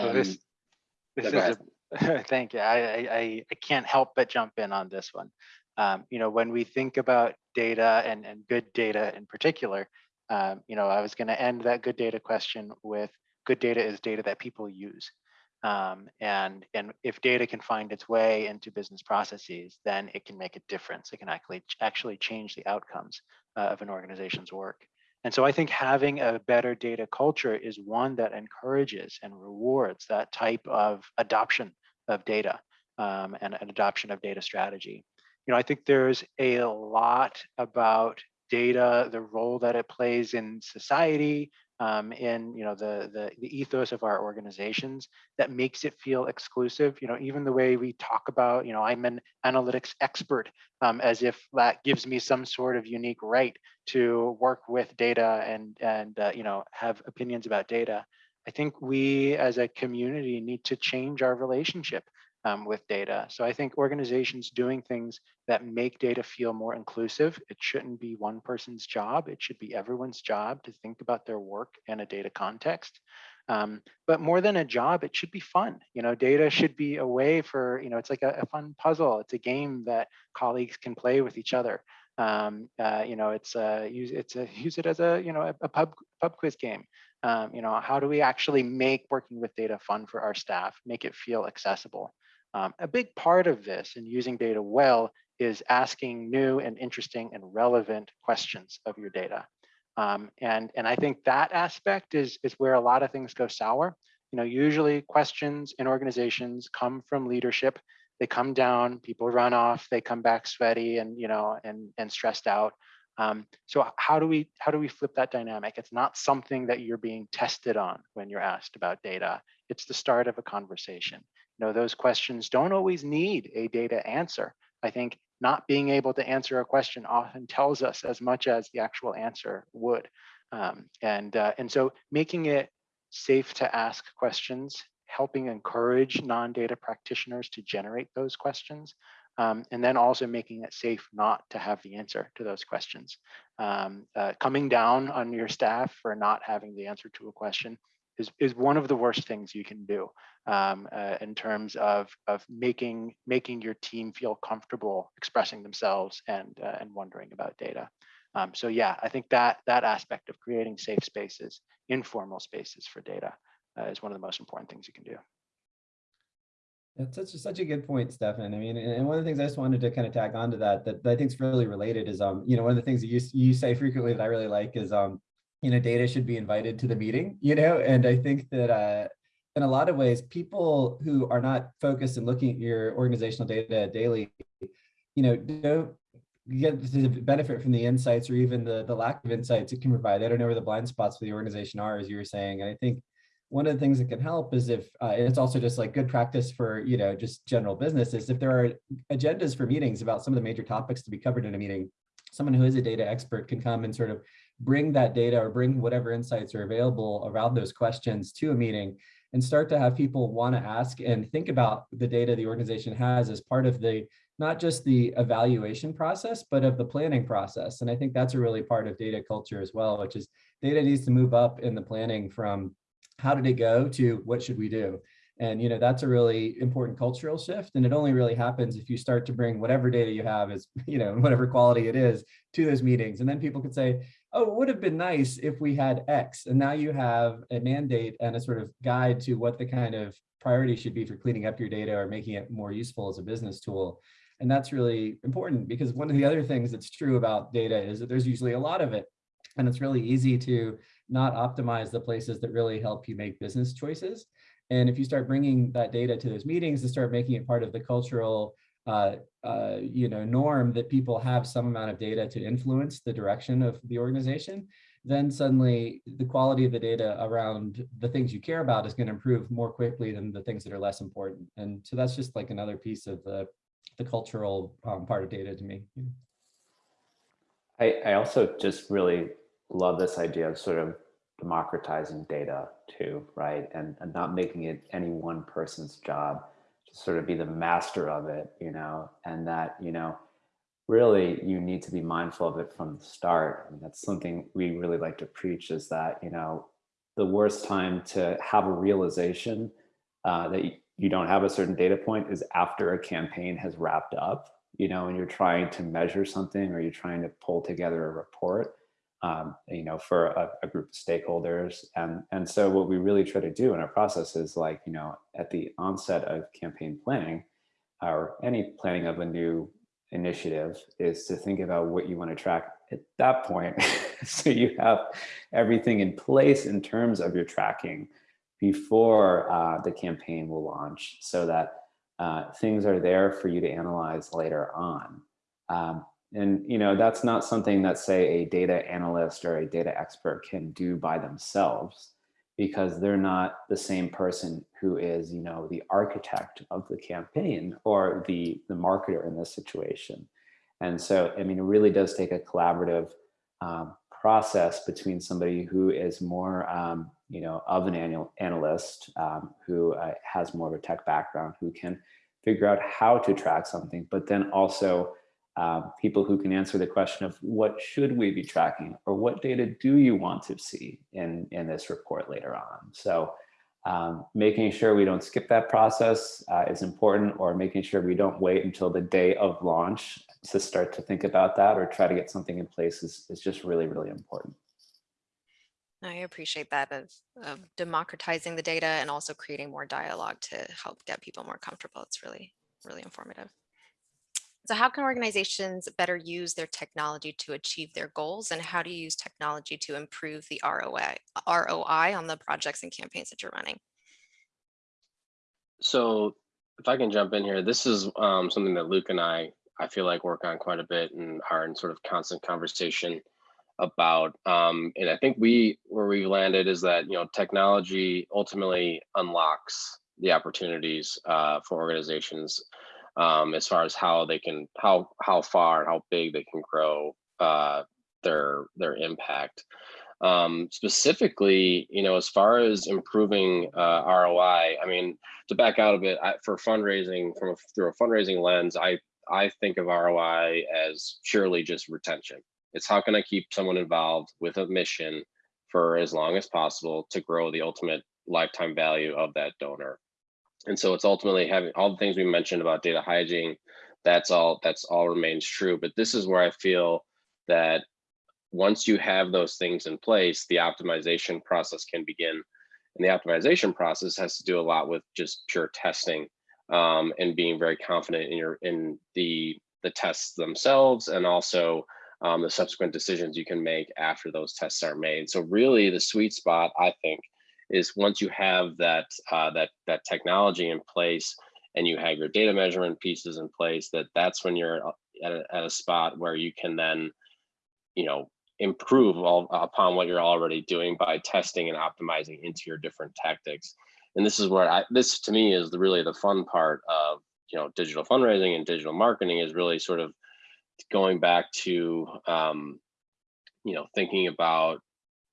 So this, Um, this is a, thank you. I, I, I I can't help but jump in on this one. Um, you know, when we think about data and, and good data in particular, um, you know, I was going to end that good data question with good data is data that people use. Um, and, and if data can find its way into business processes, then it can make a difference. It can actually, actually change the outcomes uh, of an organization's work. And so I think having a better data culture is one that encourages and rewards that type of adoption of data um, and an adoption of data strategy. You know, I think there's a lot about data, the role that it plays in society, um, in you know the, the the ethos of our organizations that makes it feel exclusive. You know, even the way we talk about, you know, I'm an analytics expert, um, as if that gives me some sort of unique right to work with data and and uh, you know have opinions about data. I think we as a community need to change our relationship um, with data. So I think organizations doing things that make data feel more inclusive, it shouldn't be one person's job. It should be everyone's job to think about their work in a data context. Um, but more than a job, it should be fun. You know, data should be a way for, you know, it's like a, a fun puzzle. It's a game that colleagues can play with each other. Um, uh, you know, it's a, use it's a, use it as a, you know, a, a pub pub quiz game. Um, you know, how do we actually make working with data fun for our staff, make it feel accessible? Um, a big part of this and using data well is asking new and interesting and relevant questions of your data. Um, and, and I think that aspect is, is where a lot of things go sour You know, usually questions in organizations come from leadership. They come down, people run off, they come back sweaty and, you know, and, and stressed out. Um, so how do we how do we flip that dynamic? It's not something that you're being tested on when you're asked about data. It's the start of a conversation. Know, those questions don't always need a data answer. I think not being able to answer a question often tells us as much as the actual answer would. Um, and uh, and so making it safe to ask questions, helping encourage non-data practitioners to generate those questions, um, and then also making it safe not to have the answer to those questions. Um, uh, coming down on your staff for not having the answer to a question is, is one of the worst things you can do um, uh, in terms of, of making, making your team feel comfortable expressing themselves and, uh, and wondering about data. Um, so yeah, I think that that aspect of creating safe spaces, informal spaces for data uh, is one of the most important things you can do. That's such, such a good point, Stefan. I mean, and and one of the things I just wanted to kind of tag on to that, that, that I think is really related is, um, you know, one of the things that you, you say frequently that I really like is, um, you know, data should be invited to the meeting, you know, and I think that, uh, in a lot of ways, people who are not focused and looking at your organizational data daily, you know, don't get the benefit from the insights or even the, the lack of insights it can provide. They don't know where the blind spots for the organization are, as you were saying. And I think one of the things that can help is if uh, it's also just like good practice for you know just general business is if there are agendas for meetings about some of the major topics to be covered in a meeting someone who is a data expert can come and sort of bring that data or bring whatever insights are available around those questions to a meeting and start to have people want to ask and think about the data the organization has as part of the not just the evaluation process but of the planning process and i think that's a really part of data culture as well which is data needs to move up in the planning from how did it go to what should we do? And, you know, that's a really important cultural shift. And it only really happens if you start to bring whatever data you have is, you know, whatever quality it is to those meetings. And then people could say, oh, it would have been nice if we had X. And now you have a mandate and a sort of guide to what the kind of priority should be for cleaning up your data or making it more useful as a business tool. And that's really important because one of the other things that's true about data is that there's usually a lot of it. And it's really easy to not optimize the places that really help you make business choices. And if you start bringing that data to those meetings and start making it part of the cultural uh, uh, you know, norm that people have some amount of data to influence the direction of the organization, then suddenly the quality of the data around the things you care about is going to improve more quickly than the things that are less important. And so that's just like another piece of the, the cultural um, part of data to me. I, I also just really love this idea of sort of democratizing data too, right? And, and not making it any one person's job sort of be the master of it, you know, and that, you know, really you need to be mindful of it from the start. I mean, that's something we really like to preach is that, you know, the worst time to have a realization uh, that you, you don't have a certain data point is after a campaign has wrapped up, you know, and you're trying to measure something or you're trying to pull together a report um, you know, for a, a, group of stakeholders. And, and so what we really try to do in our process is like, you know, at the onset of campaign planning or any planning of a new initiative is to think about what you want to track at that point. so you have everything in place in terms of your tracking before uh, the campaign will launch so that uh, things are there for you to analyze later on. Um, and you know that's not something that say a data analyst or a data expert can do by themselves because they're not the same person who is you know the architect of the campaign or the the marketer in this situation. And so i mean it really does take a collaborative um, process between somebody who is more um, you know of an annual analyst um, who uh, has more of a tech background who can figure out how to track something but then also um, people who can answer the question of what should we be tracking or what data do you want to see in, in this report later on. So um, making sure we don't skip that process uh, is important or making sure we don't wait until the day of launch to start to think about that or try to get something in place is, is just really, really important. I appreciate that of, of democratizing the data and also creating more dialogue to help get people more comfortable. It's really, really informative. So how can organizations better use their technology to achieve their goals and how do you use technology to improve the ROI, ROI on the projects and campaigns that you're running? So if I can jump in here, this is um, something that Luke and I, I feel like work on quite a bit and are in sort of constant conversation about. Um, and I think we, where we've landed is that, you know, technology ultimately unlocks the opportunities uh, for organizations um, as far as how they can, how, how far and how big they can grow uh, their, their impact. Um, specifically, you know, as far as improving uh, ROI, I mean, to back out a bit, I, for fundraising from a, through a fundraising lens, I I think of ROI as purely just retention. It's how can I keep someone involved with a mission for as long as possible to grow the ultimate lifetime value of that donor. And so it's ultimately having all the things we mentioned about data hygiene. That's all. That's all remains true. But this is where I feel that once you have those things in place, the optimization process can begin. And the optimization process has to do a lot with just pure testing um, and being very confident in your in the the tests themselves and also um, the subsequent decisions you can make after those tests are made. So really the sweet spot, I think, is once you have that uh, that that technology in place and you have your data measurement pieces in place, that that's when you're at a, at a spot where you can then, you know, improve all, upon what you're already doing by testing and optimizing into your different tactics. And this is where I, this to me is the really the fun part of, you know, digital fundraising and digital marketing is really sort of going back to, um, you know, thinking about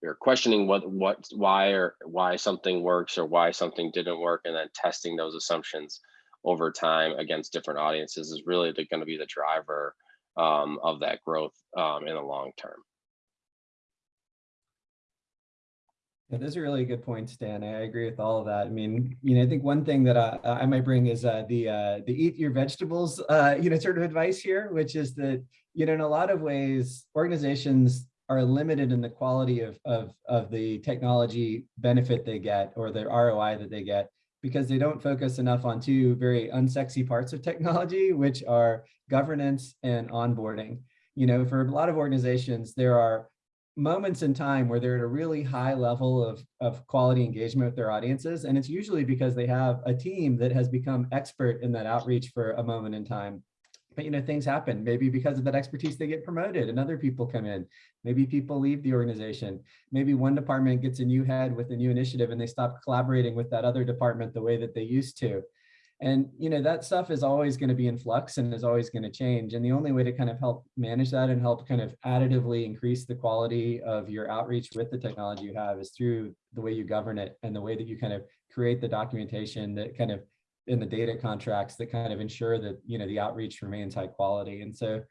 or questioning what, what, why or why something works or why something didn't work and then testing those assumptions over time against different audiences is really going to be the driver um, of that growth um, in the long term. Yeah, those are really good points, Dan. I agree with all of that. I mean, you know, I think one thing that I, I might bring is uh, the uh, the eat your vegetables, uh, you know, sort of advice here, which is that, you know, in a lot of ways, organizations are limited in the quality of, of, of the technology benefit they get or the ROI that they get because they don't focus enough on two very unsexy parts of technology, which are governance and onboarding. You know, for a lot of organizations, there are moments in time where they're at a really high level of, of quality engagement with their audiences. And it's usually because they have a team that has become expert in that outreach for a moment in time. But you know, things happen. Maybe because of that expertise, they get promoted and other people come in. Maybe people leave the organization. Maybe one department gets a new head with a new initiative and they stop collaborating with that other department the way that they used to. And you know that stuff is always going to be in flux and is always going to change. And the only way to kind of help manage that and help kind of additively increase the quality of your outreach with the technology you have is through the way you govern it and the way that you kind of create the documentation that kind of in the data contracts that kind of ensure that you know the outreach remains high quality. And so,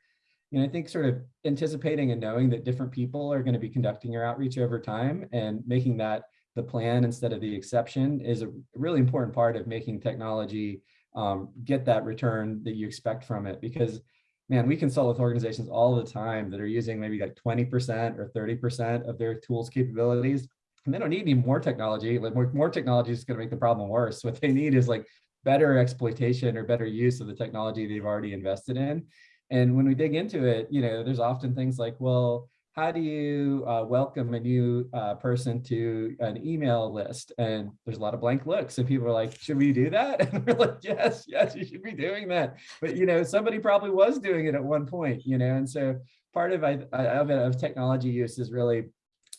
you know, I think sort of anticipating and knowing that different people are going to be conducting your outreach over time and making that the plan instead of the exception is a really important part of making technology um, get that return that you expect from it. Because, man, we consult with organizations all the time that are using maybe like 20% or 30% of their tools capabilities. And they don't need any more technology. Like more, more technology is going to make the problem worse. What they need is like better exploitation or better use of the technology they've already invested in. And when we dig into it, you know, there's often things like, well, how do you uh, welcome a new uh, person to an email list? And there's a lot of blank looks and people are like, should we do that? And we're like, yes, yes, you should be doing that. But, you know, somebody probably was doing it at one point, you know, and so part of, I, of of technology use is really,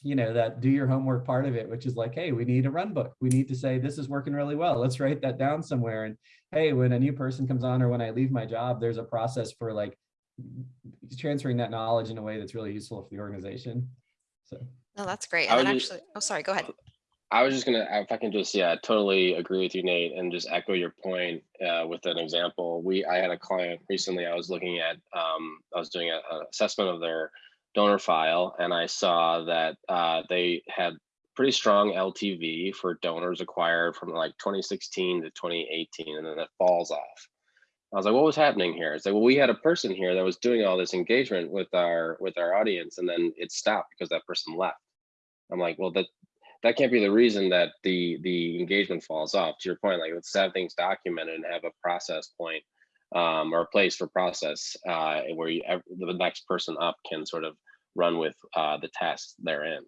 you know, that do your homework part of it, which is like, hey, we need a run book. We need to say, this is working really well. Let's write that down somewhere. And hey, when a new person comes on or when I leave my job, there's a process for like transferring that knowledge in a way that's really useful for the organization. So. No, that's great. And then just- actually, oh, sorry, go ahead. I was just gonna, if I can just, yeah, totally agree with you, Nate, and just echo your point uh, with an example. We, I had a client recently. I was looking at, um, I was doing an assessment of their donor file, and I saw that uh, they had pretty strong LTV for donors acquired from like 2016 to 2018, and then it falls off. I was like, what was happening here? It's like, well, we had a person here that was doing all this engagement with our with our audience, and then it stopped because that person left. I'm like, well, that that can't be the reason that the the engagement falls off. To your point, like let's have things documented and have a process point um, or a place for process uh, where you, the next person up can sort of run with uh, the tasks therein.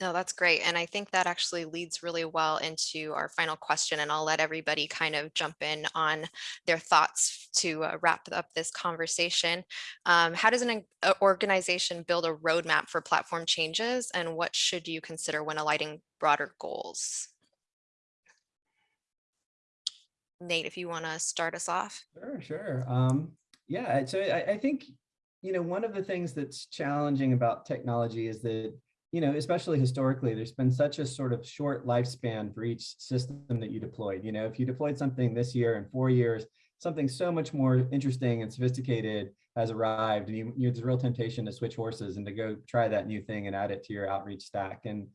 No, that's great. And I think that actually leads really well into our final question. And I'll let everybody kind of jump in on their thoughts to uh, wrap up this conversation. Um, how does an organization build a roadmap for platform changes? And what should you consider when aligning broader goals? Nate, if you want to start us off. Sure, sure. Um, yeah, so I, I think, you know, one of the things that's challenging about technology is that you know, especially historically, there's been such a sort of short lifespan for each system that you deployed. You know, if you deployed something this year in four years, something so much more interesting and sophisticated has arrived and you, you there's a real temptation to switch horses and to go try that new thing and add it to your outreach stack. And,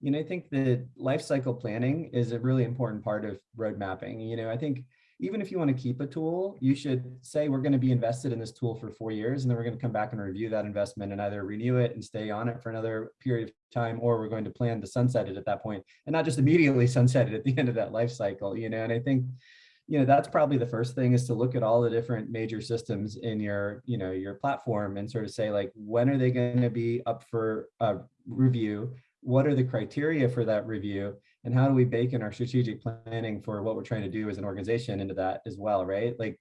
you know, I think that life cycle planning is a really important part of road mapping. You know, I think even if you want to keep a tool, you should say we're going to be invested in this tool for four years, and then we're going to come back and review that investment and either renew it and stay on it for another period of time, or we're going to plan to sunset it at that point and not just immediately sunset it at the end of that life cycle, you know, and I think you know that's probably the first thing is to look at all the different major systems in your you know your platform and sort of say like when are they going to be up for a review? What are the criteria for that review and how do we bake in our strategic planning for what we're trying to do as an organization into that as well, right? Like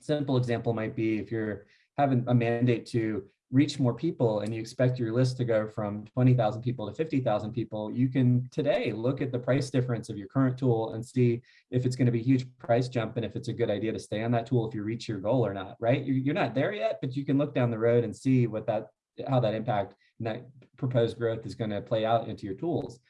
simple example might be if you're having a mandate to reach more people and you expect your list to go from 20,000 people to 50,000 people, you can today look at the price difference of your current tool and see if it's going to be a huge price jump and if it's a good idea to stay on that tool if you reach your goal or not, right? You're not there yet, but you can look down the road and see what that, how that impact and that proposed growth is going to play out into your tools.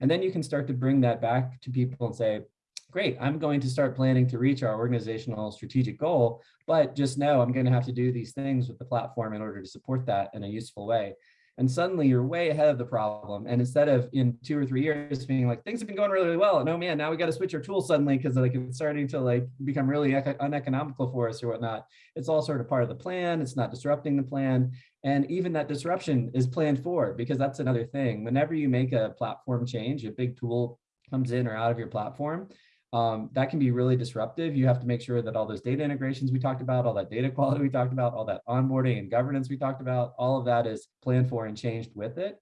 And then you can start to bring that back to people and say, great, I'm going to start planning to reach our organizational strategic goal, but just know I'm going to have to do these things with the platform in order to support that in a useful way and suddenly you're way ahead of the problem. And instead of in two or three years being like, things have been going really, really well. No, man, now we got to switch our tool suddenly because like it's starting to like become really uneconomical for us or whatnot. It's all sort of part of the plan. It's not disrupting the plan. And even that disruption is planned for because that's another thing. Whenever you make a platform change, a big tool comes in or out of your platform, um, that can be really disruptive. You have to make sure that all those data integrations we talked about, all that data quality we talked about, all that onboarding and governance we talked about, all of that is planned for and changed with it.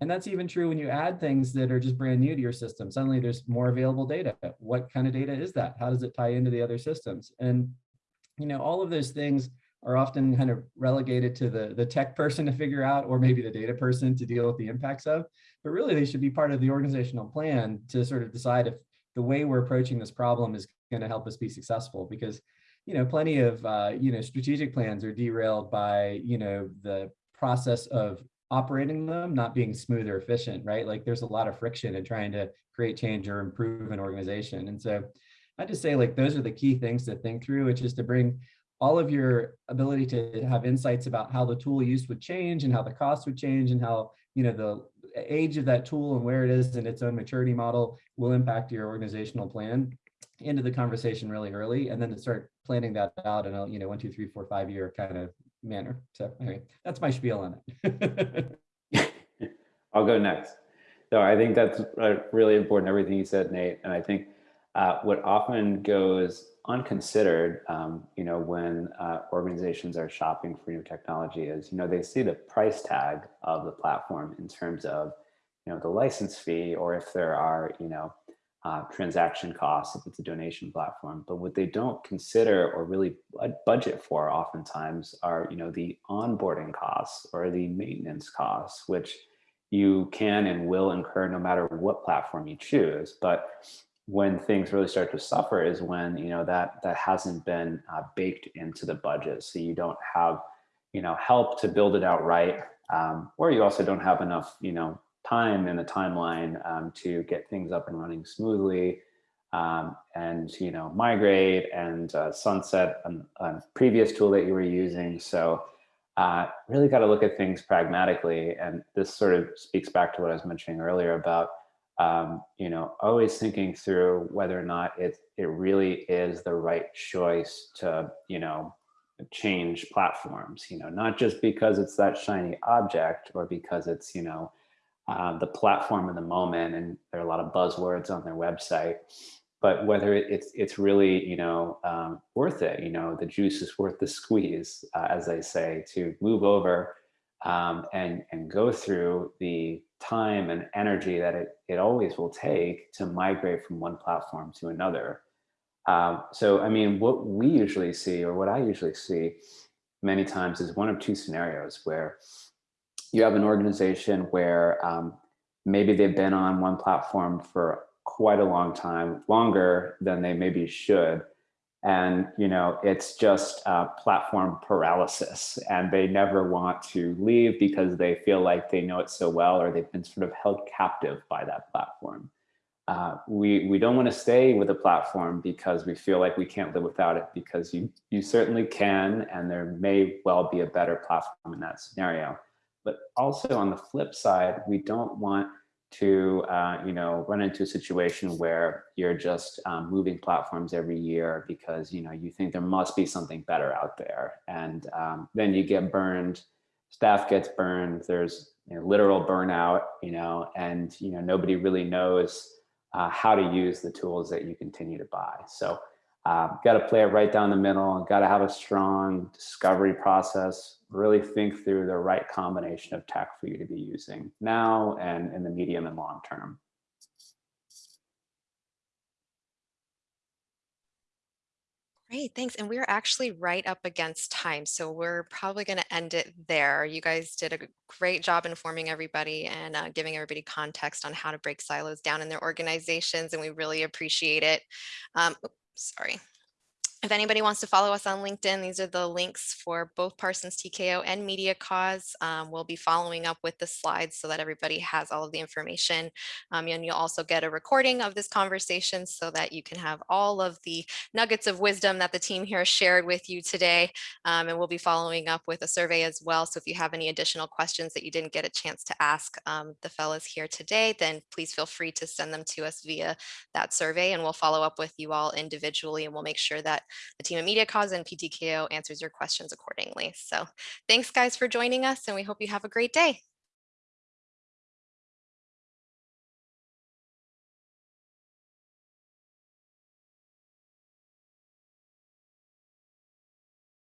And that's even true when you add things that are just brand new to your system. Suddenly there's more available data. What kind of data is that? How does it tie into the other systems? And, you know, all of those things are often kind of relegated to the, the tech person to figure out, or maybe the data person to deal with the impacts of, but really they should be part of the organizational plan to sort of decide if the way we're approaching this problem is going to help us be successful because you know plenty of uh, you know strategic plans are derailed by you know the process of operating them not being smooth or efficient right? Like there's a lot of friction in trying to create change or improve an organization. And so i just say like those are the key things to think through which is to bring all of your ability to have insights about how the tool used would change and how the cost would change and how you know the age of that tool and where it is in its own maturity model will impact your organizational plan into the conversation really early and then to start planning that out in a you know one two three four five year kind of manner. So anyway that's my spiel on it. I'll go next. So i think that's uh, really important everything you said nate and i think uh, what often goes unconsidered, um, you know, when uh, organizations are shopping for new technology is, you know, they see the price tag of the platform in terms of, you know, the license fee, or if there are, you know, uh, transaction costs, if it's a donation platform. But what they don't consider or really budget for oftentimes are, you know, the onboarding costs or the maintenance costs, which you can and will incur no matter what platform you choose. But when things really start to suffer is when you know that that hasn't been uh, baked into the budget. So you don't have you know help to build it out right um, or you also don't have enough you know time in the timeline um, to get things up and running smoothly um, and you know migrate and uh, sunset a previous tool that you were using. So uh, really got to look at things pragmatically. And this sort of speaks back to what I was mentioning earlier about um, you know, always thinking through whether or not it, it really is the right choice to, you know, change platforms, you know, not just because it's that shiny object or because it's, you know, uh, the platform of the moment and there are a lot of buzzwords on their website, but whether it's, it's really, you know, um, worth it, you know, the juice is worth the squeeze, uh, as they say, to move over um, and, and go through the time and energy that it, it always will take to migrate from one platform to another. Um, so, I mean, what we usually see, or what I usually see many times, is one of two scenarios where you have an organization where um, maybe they've been on one platform for quite a long time, longer than they maybe should. And, you know, it's just uh, platform paralysis and they never want to leave because they feel like they know it so well or they've been sort of held captive by that platform. Uh, we, we don't want to stay with a platform because we feel like we can't live without it because you, you certainly can and there may well be a better platform in that scenario. But also on the flip side, we don't want to uh, you know run into a situation where you're just um, moving platforms every year because you know you think there must be something better out there. And um, then you get burned staff gets burned there's you know, literal burnout you know and you know nobody really knows uh, how to use the tools that you continue to buy. So uh, got to play it right down the middle got to have a strong discovery process really think through the right combination of tech for you to be using now and in the medium and long term. Great, thanks. And we're actually right up against time, so we're probably going to end it there. You guys did a great job informing everybody and uh, giving everybody context on how to break silos down in their organizations, and we really appreciate it. Um, sorry. If anybody wants to follow us on LinkedIn, these are the links for both Parsons TKO and Media Cause. Um, we'll be following up with the slides so that everybody has all of the information. Um, and you'll also get a recording of this conversation so that you can have all of the nuggets of wisdom that the team here shared with you today. Um, and we'll be following up with a survey as well. So if you have any additional questions that you didn't get a chance to ask um, the fellows here today, then please feel free to send them to us via that survey and we'll follow up with you all individually and we'll make sure that the team at Media Cause and PTKO answers your questions accordingly. So thanks guys for joining us and we hope you have a great day.